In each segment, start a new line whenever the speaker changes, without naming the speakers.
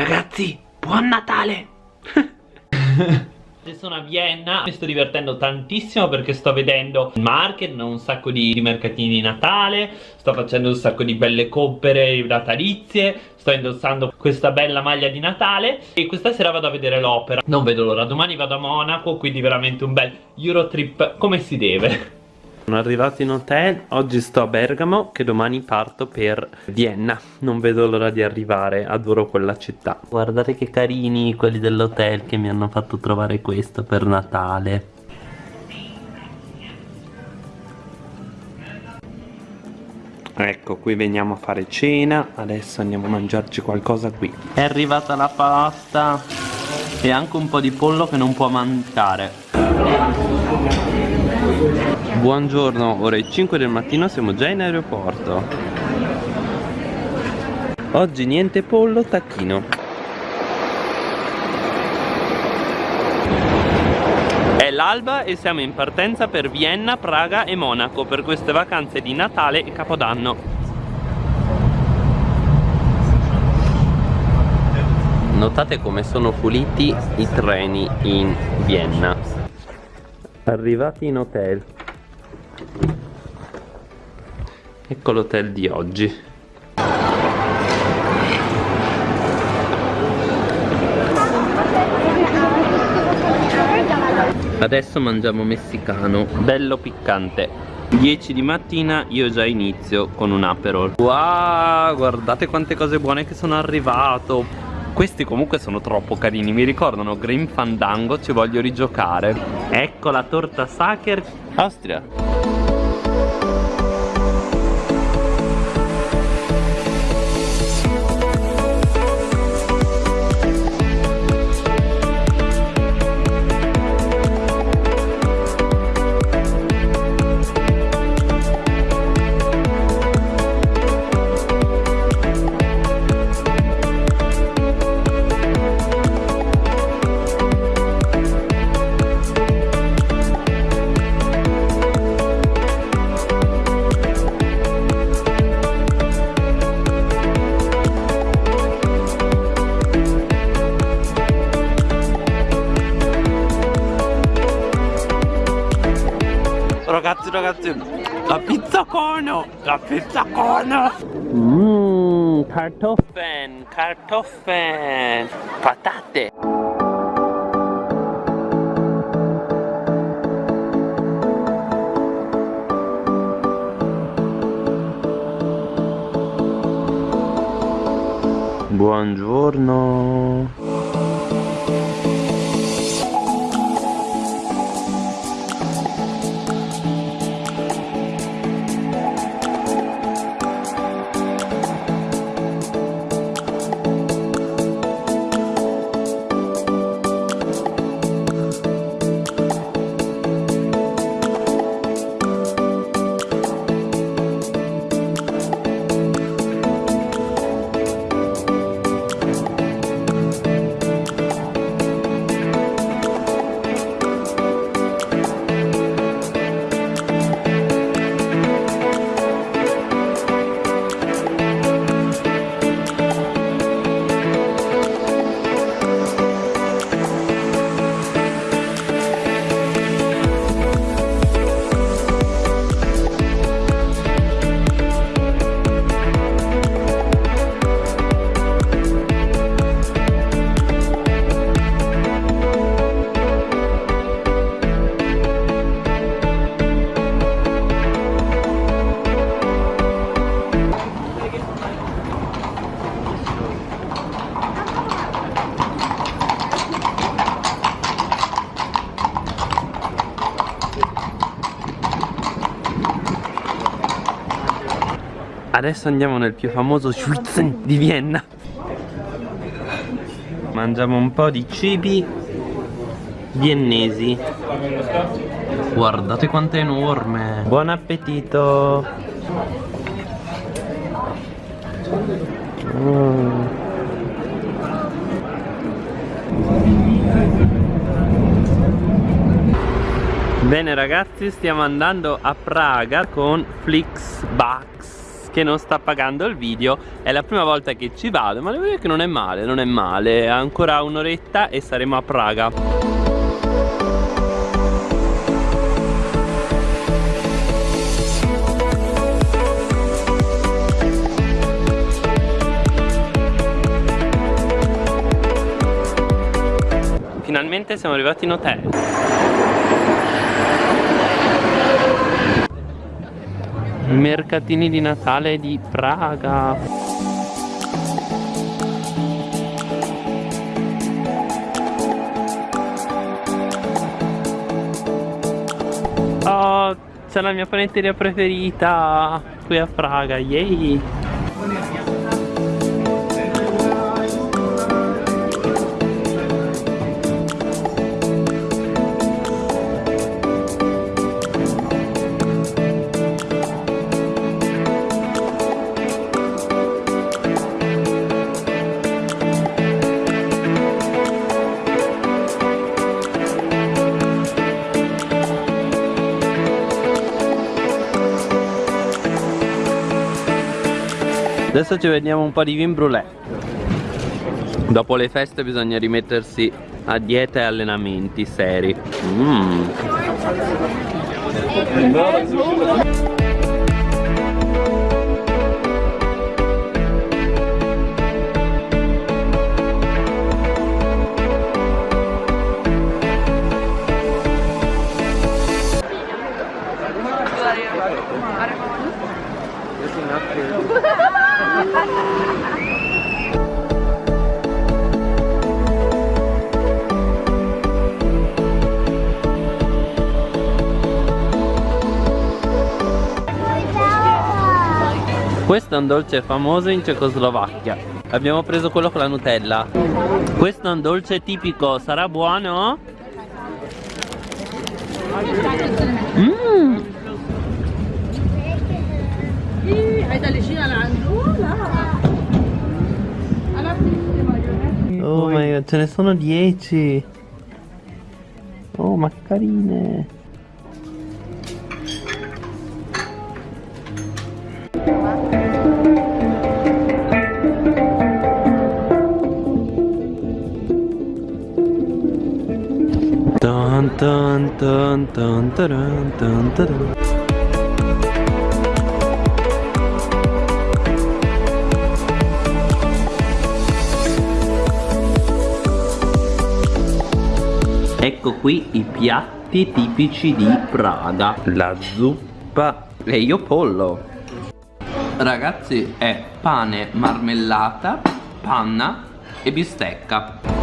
Ragazzi, buon Natale! sono a Vienna mi sto divertendo tantissimo perché sto vedendo il market, un sacco di, di mercatini di Natale sto facendo un sacco di belle compere natalizie sto indossando questa bella maglia di Natale e questa sera vado a vedere l'opera non vedo l'ora, domani vado a Monaco quindi veramente un bel Eurotrip come si deve sono arrivato in hotel, oggi sto a Bergamo che domani parto per Vienna. Non vedo l'ora di arrivare, adoro quella città. Guardate che carini quelli dell'hotel che mi hanno fatto trovare questo per Natale. Ecco, qui veniamo a fare cena, adesso andiamo a mangiarci qualcosa qui. È arrivata la pasta e anche un po' di pollo che non può mancare Buongiorno, ore 5 del mattino siamo già in aeroporto. Oggi niente pollo, tacchino. È l'alba e siamo in partenza per Vienna, Praga e Monaco per queste vacanze di Natale e Capodanno. Notate come sono puliti i treni in Vienna. Arrivati in hotel Ecco l'hotel di oggi. Adesso mangiamo messicano, bello piccante. 10 di mattina io già inizio con un aperol. Wow, guardate quante cose buone che sono arrivato. Questi comunque sono troppo carini, mi ricordano Green Fandango, ci voglio rigiocare. Ecco la torta Sacher Austria ragazzi ragazzi. La pizza cono la pizza cono. Mmm kartoffeln kartoffeln patate. Buongiorno Adesso andiamo nel più famoso Schwitzen di Vienna. Mangiamo un po' di cibi viennesi. Guardate quanto è enorme. Buon appetito. Mm. Bene ragazzi stiamo andando a Praga con Flixbus che non sta pagando il video È la prima volta che ci vado ma devo dire che non è male, non è male. Ancora un'oretta e saremo a Praga. Finalmente siamo arrivati in hotel Mercatini di Natale di Praga Oh, c'è la mia panetteria preferita qui a Praga, yay! Adesso ci vediamo un po' di vin brûlé Dopo le feste bisogna rimettersi a dieta e allenamenti seri mm. Questo è un dolce famoso in Cecoslovacchia. Abbiamo preso quello con la Nutella. Questo è un dolce tipico, sarà buono? Mmm Oh my god, ce ne sono 10 Oh ma Dun dun dun dun dun dun dun Ecco qui i piatti tipici di Praga. La zuppa. E io pollo. Ragazzi è pane, marmellata, panna e bistecca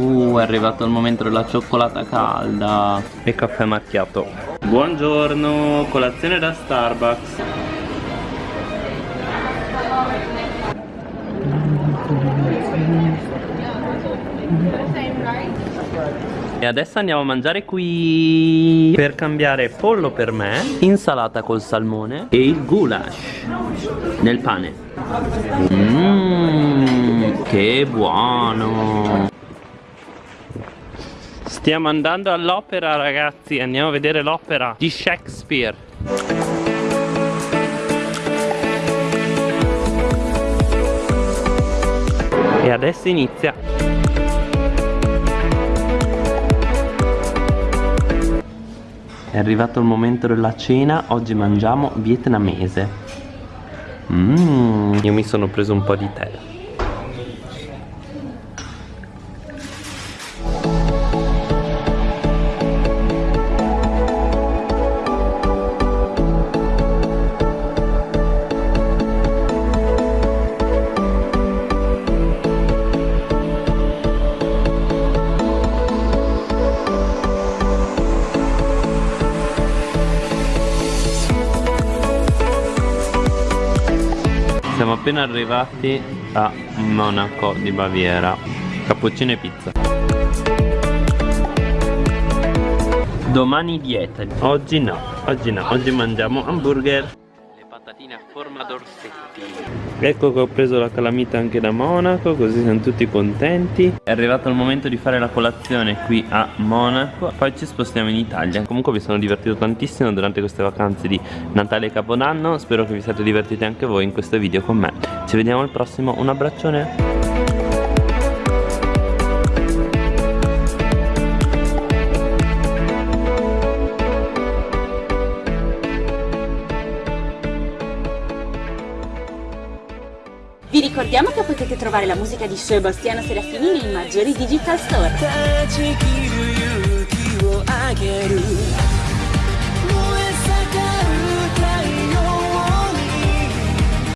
Uh, è arrivato il momento della cioccolata calda. E caffè macchiato. Buongiorno, colazione da Starbucks. E adesso andiamo a mangiare qui. Per cambiare pollo per me Insalata col salmone E il goulash Nel pane. Mmm Che buono Stiamo andando all'opera ragazzi Andiamo a vedere l'opera di Shakespeare. E adesso inizia. È arrivato il momento della cena, oggi mangiamo vietnamese. Mmm, io mi sono preso un po' di tè appena arrivati a Monaco di Baviera. Cappuccino e pizza. Domani dieta. Oggi no, oggi no, oggi mangiamo hamburger patatine a forma d'orsetti. Ecco che ho preso la calamita anche da Monaco Così siamo tutti contenti. È arrivato il momento di fare la colazione qui a Monaco Poi ci spostiamo in Italia. Comunque mi sono divertito tantissimo durante queste vacanze di Natale e Capodanno Spero che vi siate divertiti anche voi in questo video con me. Ci vediamo al prossimo, un abbraccione
Vi ricordiamo che potete trovare la musica di Sebastiano Serafini nei maggiori digital store.